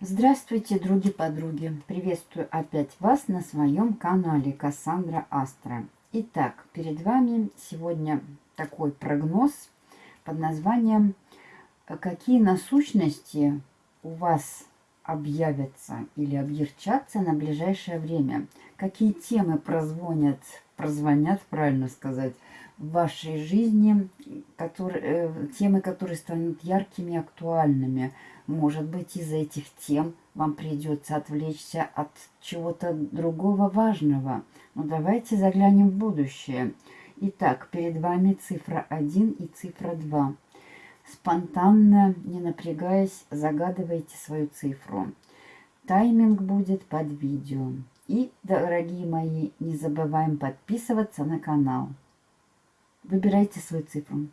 Здравствуйте, други-подруги! Приветствую опять вас на своем канале Кассандра Астра. Итак, перед вами сегодня такой прогноз под названием «Какие насущности у вас объявятся или объерчатся на ближайшее время? Какие темы прозвонят, прозвонят, правильно сказать, в вашей жизни, которые, э, темы, которые станут яркими, актуальными – может быть, из этих тем вам придется отвлечься от чего-то другого важного. Но давайте заглянем в будущее. Итак, перед вами цифра 1 и цифра 2. Спонтанно, не напрягаясь, загадывайте свою цифру. Тайминг будет под видео. И, дорогие мои, не забываем подписываться на канал. Выбирайте свою цифру.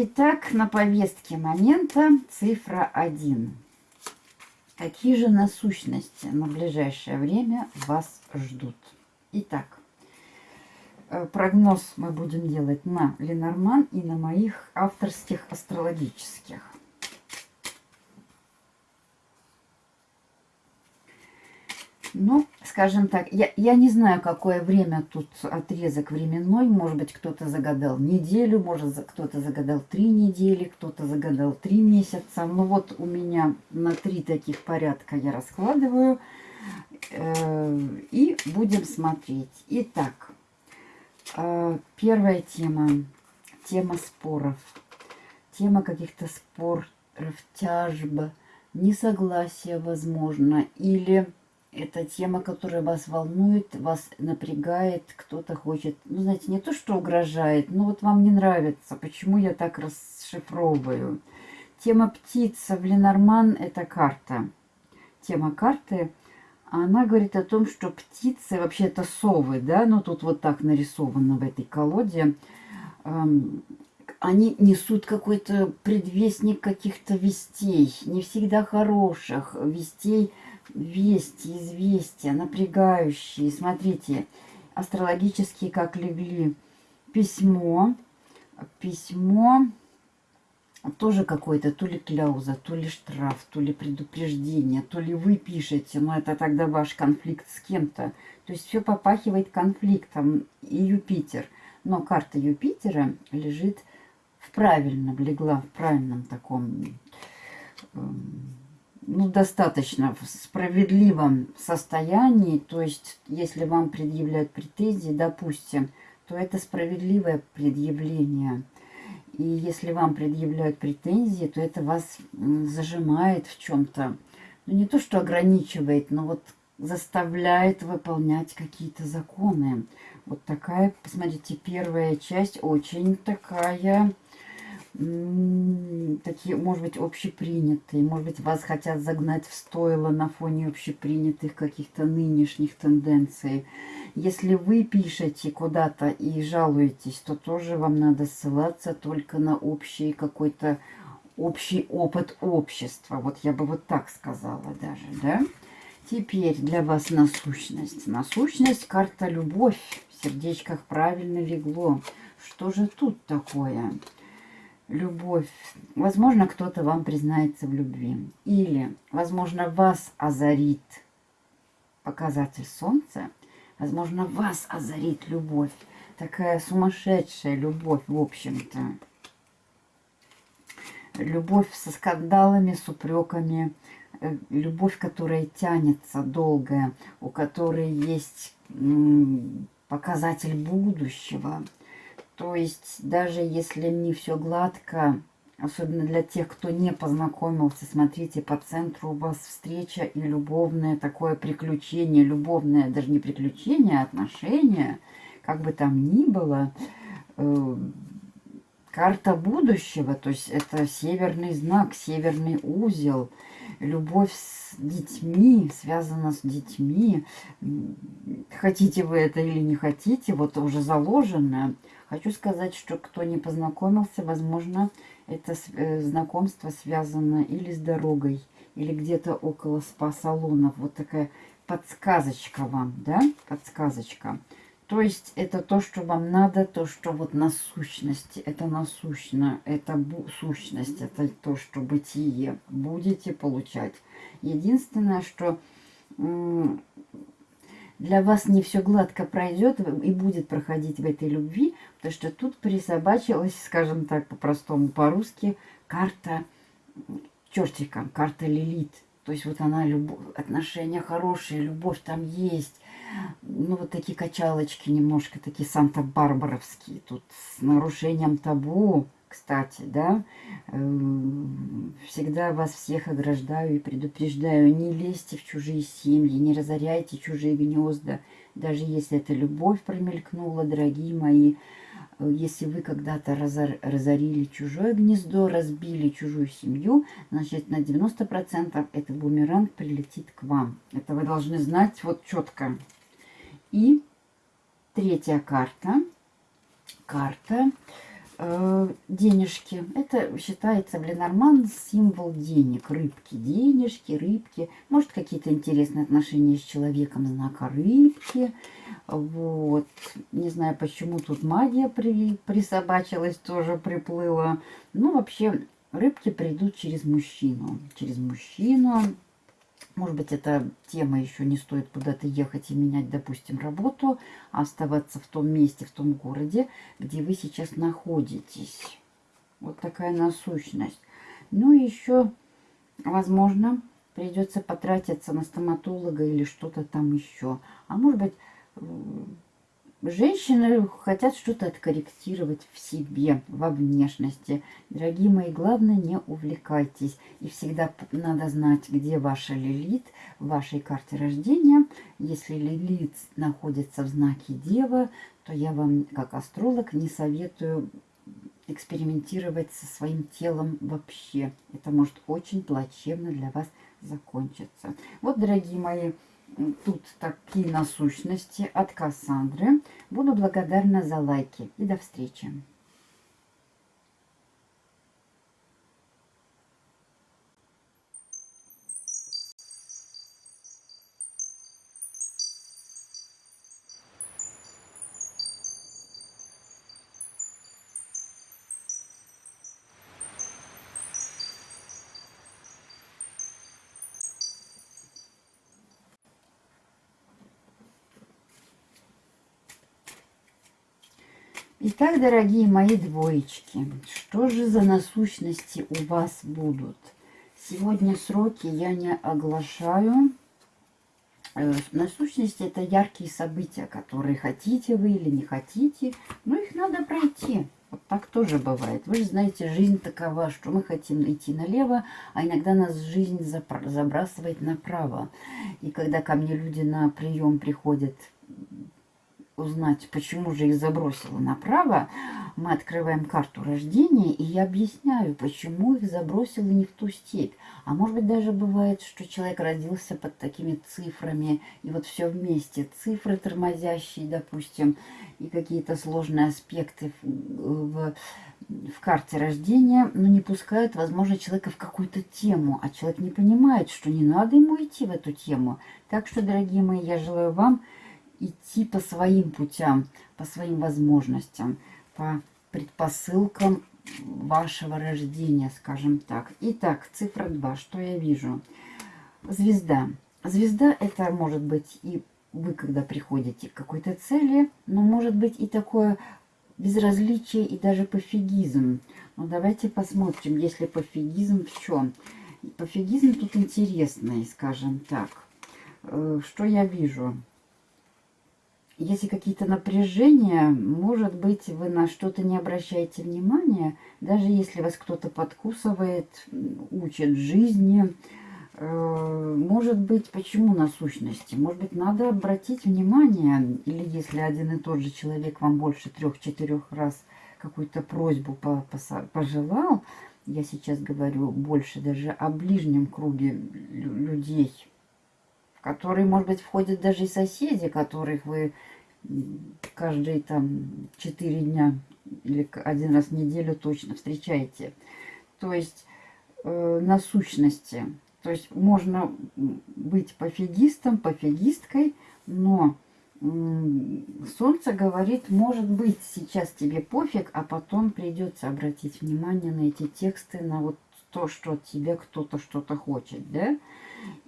Итак, на повестке момента цифра 1. Какие же насущности на ближайшее время вас ждут? Итак, э, прогноз мы будем делать на Ленорман и на моих авторских астрологических. Ну, скажем так, я, я не знаю, какое время тут отрезок временной. Может быть, кто-то загадал неделю, может, кто-то загадал три недели, кто-то загадал три месяца. Ну вот у меня на три таких порядка я раскладываю. Э, и будем смотреть. Итак, э, первая тема. Тема споров. Тема каких-то споров, тяжб, несогласия, возможно, или это тема, которая вас волнует, вас напрягает, кто-то хочет, ну, знаете, не то, что угрожает, но вот вам не нравится, почему я так расшифровываю. Тема птица в Ленорман – это карта. Тема карты, она говорит о том, что птицы, вообще это совы, да, ну, тут вот так нарисовано в этой колоде, эм, они несут какой-то предвестник каких-то вестей, не всегда хороших, вестей – вести, известия, напрягающие. Смотрите, астрологические как легли. Письмо, письмо, тоже какое-то, то ли кляуза, то ли штраф, то ли предупреждение, то ли вы пишете, но это тогда ваш конфликт с кем-то. То есть все попахивает конфликтом и Юпитер. Но карта Юпитера лежит в правильном, легла в правильном таком эм, ну, достаточно в справедливом состоянии, то есть если вам предъявляют претензии, допустим, то это справедливое предъявление. И если вам предъявляют претензии, то это вас зажимает в чем-то. Ну, не то, что ограничивает, но вот заставляет выполнять какие-то законы. Вот такая, посмотрите, первая часть очень такая такие, может быть, общепринятые, может быть, вас хотят загнать в стойло на фоне общепринятых каких-то нынешних тенденций. Если вы пишете куда-то и жалуетесь, то тоже вам надо ссылаться только на общий какой-то общий опыт общества. Вот я бы вот так сказала даже, да? Теперь для вас насущность. Насущность, карта любовь. В сердечках правильно легло. Что же тут такое? Любовь. Возможно, кто-то вам признается в любви. Или, возможно, вас озарит показатель солнца. Возможно, вас озарит любовь. Такая сумасшедшая любовь, в общем-то. Любовь со скандалами, с упреками. э, любовь, которая тянется, долгая, у которой есть показатель будущего. То есть даже если не все гладко, особенно для тех, кто не познакомился, смотрите, по центру у вас встреча и любовное такое приключение, любовное, даже не приключение, а отношения, как бы там ни было, э, карта будущего, то есть это северный знак, северный узел, любовь с детьми, связана с детьми, хотите вы это или не хотите, вот уже заложено. Хочу сказать, что кто не познакомился, возможно, это э, знакомство связано или с дорогой, или где-то около спа-салонов. Вот такая подсказочка вам, да, подсказочка. То есть это то, что вам надо, то, что вот насущности, это насущно, это сущность, это то, что бытие будете получать. Единственное, что для вас не все гладко пройдет и будет проходить в этой любви, потому что тут присобачилась, скажем так, по-простому, по-русски, карта чертика, карта Лилит. То есть вот она, любовь, отношения хорошие, любовь там есть. Ну, вот такие качалочки немножко, такие санта-барбаровские. Тут с нарушением табу, кстати, да. Эм, всегда вас всех ограждаю и предупреждаю. Не лезьте в чужие семьи, не разоряйте чужие гнезда. Даже если это любовь промелькнула, дорогие мои. Э, если вы когда-то разорили чужое гнездо, разбили чужую семью, значит на 90% этот бумеранг прилетит к вам. Это вы должны знать вот четко. И третья карта. Карта э, денежки. Это считается в Ленорман символ денег. Рыбки, денежки, рыбки. Может, какие-то интересные отношения с человеком знака рыбки. Вот. Не знаю, почему тут магия при, присобачилась, тоже приплыла. Ну, вообще, рыбки придут через мужчину. Через мужчину. Может быть, эта тема еще не стоит куда-то ехать и менять, допустим, работу, а оставаться в том месте, в том городе, где вы сейчас находитесь. Вот такая насущность. Ну и еще, возможно, придется потратиться на стоматолога или что-то там еще. А может быть, Женщины хотят что-то откорректировать в себе, во внешности. Дорогие мои, главное, не увлекайтесь. И всегда надо знать, где ваша лилит в вашей карте рождения. Если лилит находится в знаке Дева, то я вам, как астролог, не советую экспериментировать со своим телом вообще. Это может очень плачевно для вас закончиться. Вот, дорогие мои, тут такие насущности от Кассандры. Буду благодарна за лайки. И до встречи. Итак, дорогие мои двоечки, что же за насущности у вас будут? Сегодня сроки я не оглашаю. Э, насущности это яркие события, которые хотите вы или не хотите, но их надо пройти. Вот так тоже бывает. Вы же знаете, жизнь такова, что мы хотим идти налево, а иногда нас жизнь забрасывает направо. И когда ко мне люди на прием приходят узнать, почему же их забросило направо, мы открываем карту рождения, и я объясняю, почему их забросило не в ту степь. А может быть, даже бывает, что человек родился под такими цифрами, и вот все вместе. Цифры тормозящие, допустим, и какие-то сложные аспекты в, в, в карте рождения, но не пускают, возможно, человека в какую-то тему, а человек не понимает, что не надо ему идти в эту тему. Так что, дорогие мои, я желаю вам идти по своим путям, по своим возможностям, по предпосылкам вашего рождения, скажем так. Итак, цифра 2. Что я вижу? Звезда. Звезда это может быть и вы, когда приходите к какой-то цели, но может быть и такое безразличие и даже пофигизм. Но давайте посмотрим, если пофигизм в чем. Пофигизм тут интересный, скажем так. Э, что я вижу? Если какие-то напряжения, может быть, вы на что-то не обращаете внимания, даже если вас кто-то подкусывает, учит жизни, э, может быть, почему на сущности? Может быть, надо обратить внимание, или если один и тот же человек вам больше трех-четырех раз какую-то просьбу пожелал, я сейчас говорю больше даже о ближнем круге людей, которые, может быть, входят даже и соседи, которых вы каждые там четыре дня или один раз в неделю точно встречаете. То есть э, на сущности. То есть можно быть пофигистом, пофигисткой, но Солнце говорит, может быть, сейчас тебе пофиг, а потом придется обратить внимание на эти тексты, на вот то, что от тебя кто-то что-то хочет, да?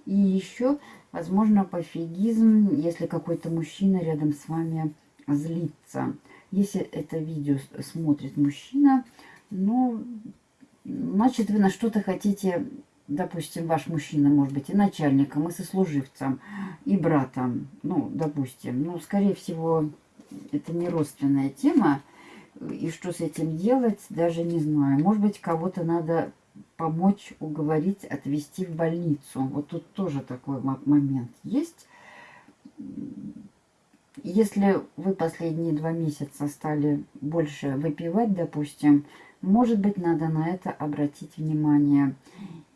И еще, возможно, пофигизм, если какой-то мужчина рядом с вами злится. Если это видео смотрит мужчина, ну, значит, вы на что-то хотите допустим, ваш мужчина может быть и начальником, и сослуживцем, и братом, ну, допустим. Ну, скорее всего, это не родственная тема, и что с этим делать, даже не знаю. Может быть, кого-то надо помочь, уговорить, отвезти в больницу. Вот тут тоже такой момент есть. Если вы последние два месяца стали больше выпивать, допустим, может быть, надо на это обратить внимание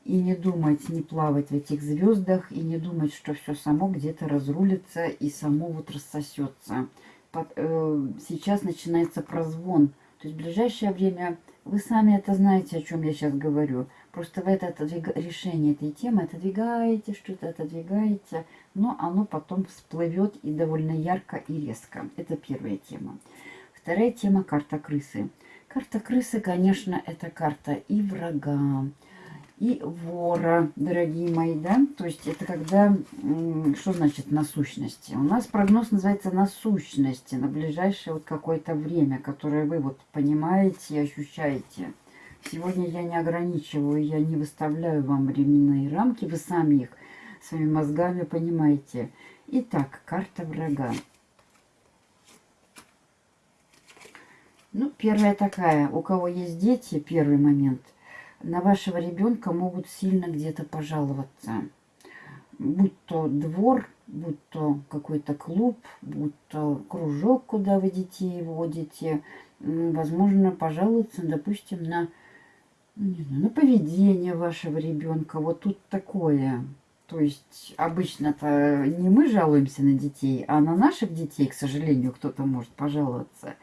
и не думать, не плавать в этих звездах, и не думать, что все само где-то разрулится и само вот рассосется. Под, э, сейчас начинается прозвон. То есть в ближайшее время, вы сами это знаете, о чем я сейчас говорю. Просто вы это отодвиг... решение этой темы отодвигаете, что-то отодвигаете, но оно потом всплывет и довольно ярко и резко. Это первая тема. Вторая тема – карта крысы. Карта крысы, конечно, это карта и врага, и вора, дорогие мои, да. То есть это когда, что значит насущности? У нас прогноз называется насущности на ближайшее вот какое-то время, которое вы вот понимаете и ощущаете. Сегодня я не ограничиваю, я не выставляю вам временные рамки, вы сами их своими мозгами понимаете. Итак, карта врага. Ну, первая такая, у кого есть дети, первый момент – на вашего ребенка могут сильно где-то пожаловаться. Будь то двор, будь то какой-то клуб, будь то кружок, куда вы детей водите. Возможно, пожаловаться, допустим, на, ну, не знаю, на поведение вашего ребенка. Вот тут такое. То есть обычно-то не мы жалуемся на детей, а на наших детей, к сожалению, кто-то может пожаловаться.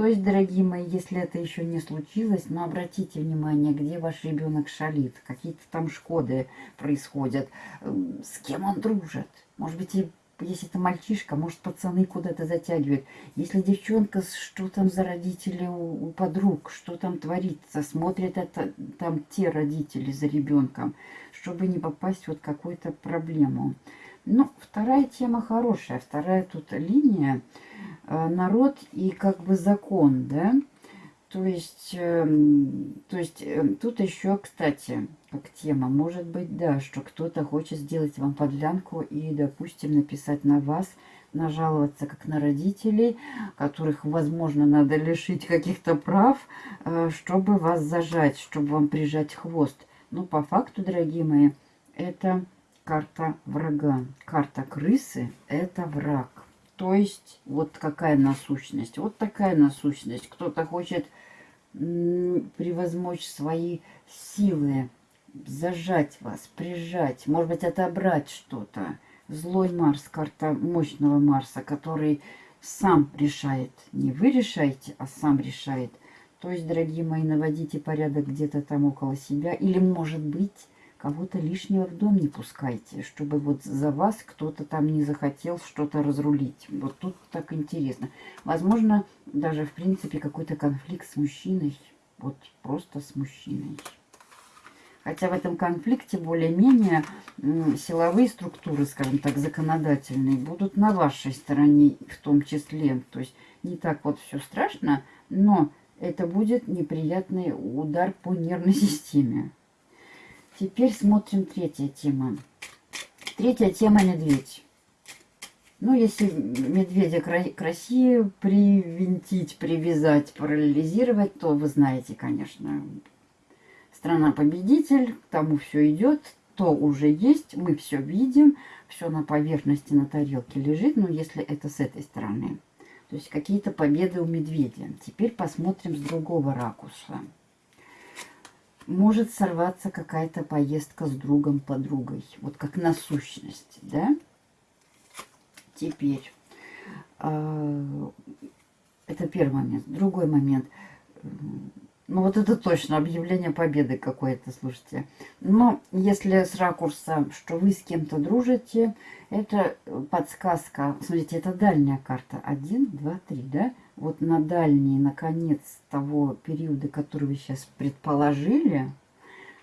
То есть, дорогие мои, если это еще не случилось, но обратите внимание, где ваш ребенок шалит, какие-то там шкоды происходят, эм, с кем он дружит. Может быть, и если это мальчишка, может, пацаны куда-то затягивают. Если девчонка, что там за родители у, у подруг, что там творится, смотрят это там те родители за ребенком, чтобы не попасть вот в какую-то проблему. Ну, вторая тема хорошая. Вторая тут линия Э, народ и как бы закон, да. То есть, э, то есть э, тут еще, кстати, как тема, может быть, да, что кто-то хочет сделать вам подлянку и, допустим, написать на вас, нажаловаться как на родителей, которых, возможно, надо лишить каких-то прав, э, чтобы вас зажать, чтобы вам прижать хвост. Но по факту, дорогие мои, это карта врага. Карта крысы – это враг. То есть, вот какая насущность. Вот такая насущность. Кто-то хочет превозмочь свои силы, зажать вас, прижать, может быть, отобрать что-то. Злой Марс, карта мощного Марса, который сам решает. Не вы решаете, а сам решает. То есть, дорогие мои, наводите порядок где-то там около себя. Или, может быть, Кого-то лишнего в дом не пускайте, чтобы вот за вас кто-то там не захотел что-то разрулить. Вот тут так интересно. Возможно, даже в принципе какой-то конфликт с мужчиной. Вот просто с мужчиной. Хотя в этом конфликте более-менее силовые структуры, скажем так, законодательные, будут на вашей стороне в том числе. То есть не так вот все страшно, но это будет неприятный удар по нервной системе. Теперь смотрим третья тема. Третья тема медведь. Ну, если медведя к России привинтить, привязать, параллелизировать, то вы знаете, конечно, страна-победитель, к тому все идет, то уже есть, мы все видим, все на поверхности, на тарелке лежит, но если это с этой стороны. То есть какие-то победы у медведя. Теперь посмотрим с другого ракурса. Может сорваться какая-то поездка с другом, подругой. Вот как насущность, да? Теперь, э, это первый момент. Другой момент. Ну, вот это точно объявление победы какое-то, слушайте. Но если с ракурса, что вы с кем-то дружите, это подсказка. Смотрите, это дальняя карта. Один, два, три, да? Вот на дальний, наконец, того периода, который вы сейчас предположили,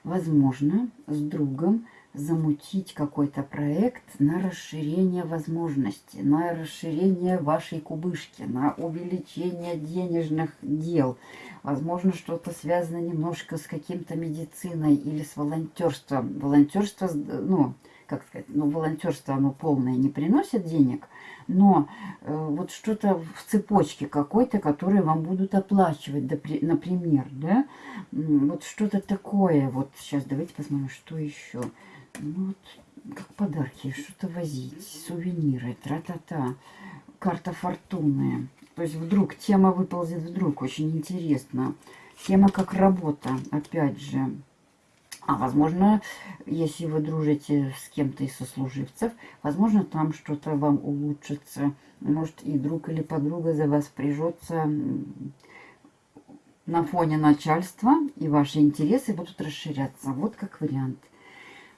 возможно, с другом замутить какой-то проект на расширение возможностей, на расширение вашей кубышки, на увеличение денежных дел. Возможно, что-то связано немножко с каким-то медициной или с волонтерством. Волонтерство, ну, как сказать, ну, волонтерство, оно полное не приносит денег, но э, вот что-то в цепочке какой-то, которые вам будут оплачивать, например, да, вот что-то такое, вот сейчас давайте посмотрим, что еще. Ну, вот, как подарки, что-то возить, сувениры, тра-та-та, карта фортуны. То есть вдруг тема выползет вдруг, очень интересно. Тема как работа, опять же. А возможно, если вы дружите с кем-то из сослуживцев, возможно, там что-то вам улучшится. Может, и друг или подруга за вас прижется на фоне начальства, и ваши интересы будут расширяться. Вот как вариант.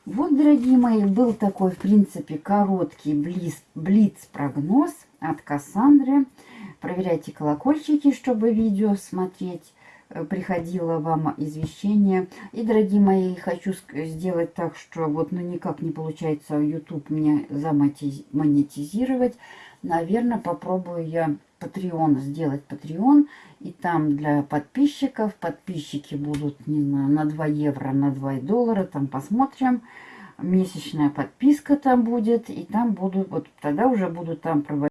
Вот, дорогие мои, был такой, в принципе, короткий блиц-прогноз от Кассандры. Проверяйте колокольчики, чтобы видео смотреть приходило вам извещение. И, дорогие мои, хочу сделать так, что вот ну никак не получается YouTube мне замонетизировать. Наверное, попробую я Patreon сделать Patreon. И там для подписчиков. Подписчики будут не на, на 2 евро, на 2 доллара. Там посмотрим. Месячная подписка там будет. И там буду, вот тогда уже буду там проводить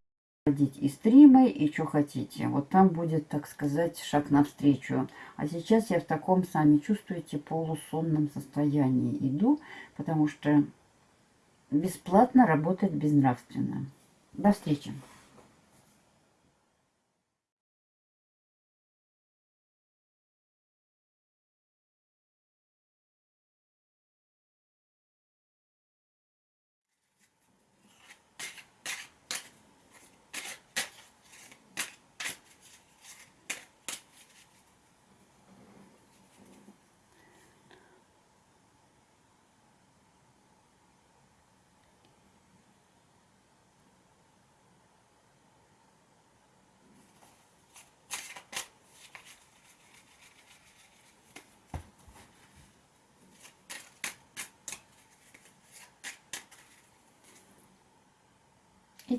и стримы, и что хотите. Вот там будет, так сказать, шаг навстречу. А сейчас я в таком, сами чувствуете, полусонном состоянии иду, потому что бесплатно работать безнравственно. До встречи!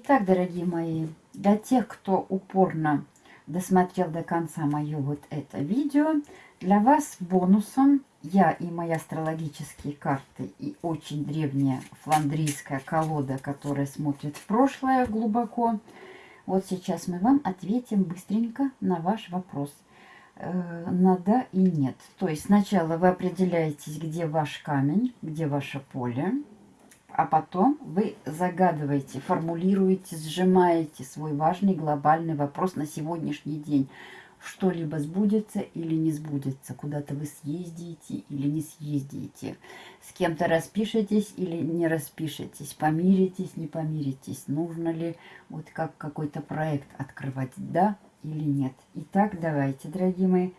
Итак, дорогие мои, для тех, кто упорно досмотрел до конца мое вот это видео, для вас бонусом я и мои астрологические карты и очень древняя фландрийская колода, которая смотрит в прошлое глубоко. Вот сейчас мы вам ответим быстренько на ваш вопрос э, на да и нет. То есть сначала вы определяетесь, где ваш камень, где ваше поле а потом вы загадываете, формулируете, сжимаете свой важный глобальный вопрос на сегодняшний день. Что-либо сбудется или не сбудется, куда-то вы съездите или не съездите, с кем-то распишетесь или не распишетесь, помиритесь, не помиритесь, нужно ли вот как какой-то проект открывать, да или нет. Итак, давайте, дорогие мои,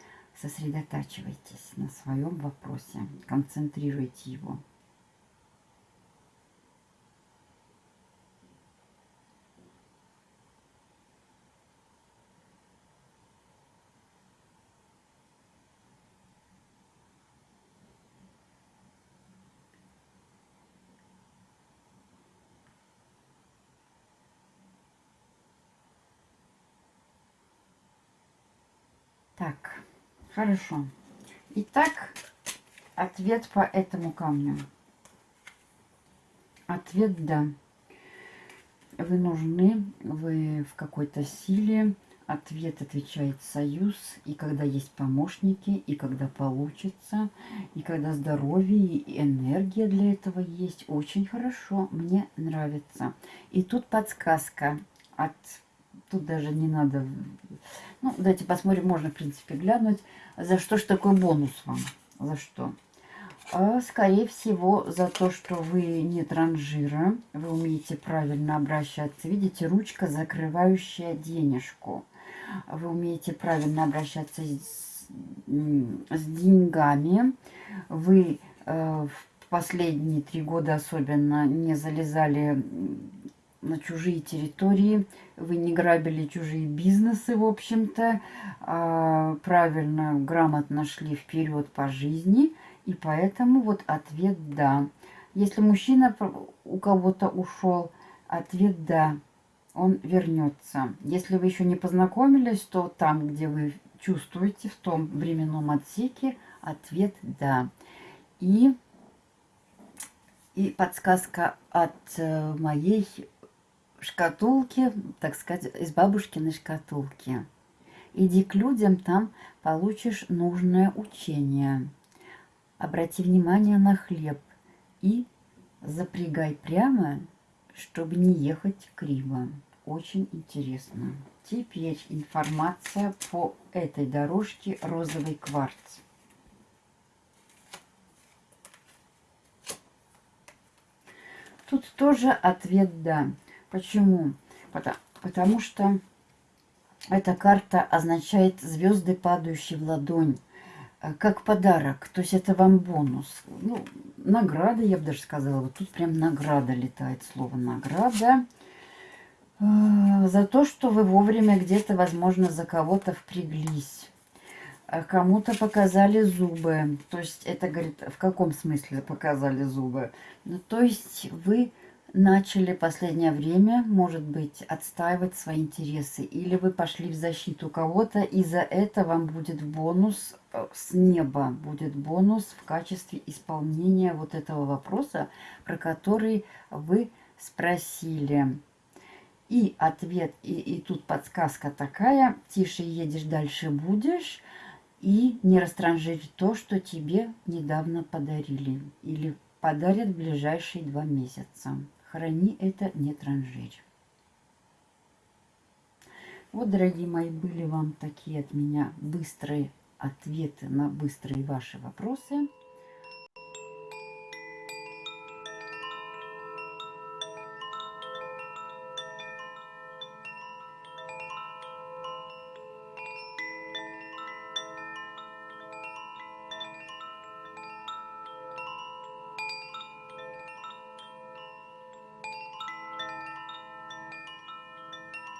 сосредотачивайтесь на своем вопросе, концентрируйте его. Так, хорошо. Итак, Ответ по этому камню. Ответ «да». Вы нужны, вы в какой-то силе. Ответ отвечает союз. И когда есть помощники, и когда получится, и когда здоровье и энергия для этого есть. Очень хорошо, мне нравится. И тут подсказка от... Тут даже не надо... Ну, давайте посмотрим, можно, в принципе, глянуть. За что ж такой бонус вам? За что? А, скорее всего, за то, что вы не транжира, вы умеете правильно обращаться. Видите, ручка, закрывающая денежку. Вы умеете правильно обращаться с, с деньгами. Вы э, в последние три года особенно не залезали на чужие территории, вы не грабили чужие бизнесы, в общем-то, а правильно, грамотно шли вперед по жизни – и поэтому вот ответ «да». Если мужчина у кого-то ушел, ответ «да». Он вернется. Если вы еще не познакомились, то там, где вы чувствуете, в том временном отсеке, ответ «да». И, и подсказка от э, моей шкатулки, так сказать, из бабушкиной шкатулки. Иди к людям, там получишь нужное учение. Обрати внимание на хлеб и запрягай прямо, чтобы не ехать криво. Очень интересно. Теперь информация по этой дорожке розовый кварц. Тут тоже ответ «да». Почему? Потому, потому что эта карта означает звезды, падающие в ладонь. Э, как подарок. То есть это вам бонус. Ну, награда, я бы даже сказала. Вот тут прям награда летает, слово награда. Э, за то, что вы вовремя где-то, возможно, за кого-то впряглись. Э, кому-то показали зубы. То есть это, говорит, в каком смысле показали зубы? Ну, то есть вы начали последнее время, может быть, отстаивать свои интересы. Или вы пошли в защиту кого-то, и за это вам будет бонус э, с неба. Будет бонус в качестве исполнения вот этого вопроса, про который вы спросили. И ответ, и, и тут подсказка такая, тише едешь, дальше будешь, и не растранжирь то, что тебе недавно подарили или подарят в ближайшие два месяца. Храни это, не транжирь. Вот, дорогие мои, были вам такие от меня быстрые ответы на быстрые ваши вопросы.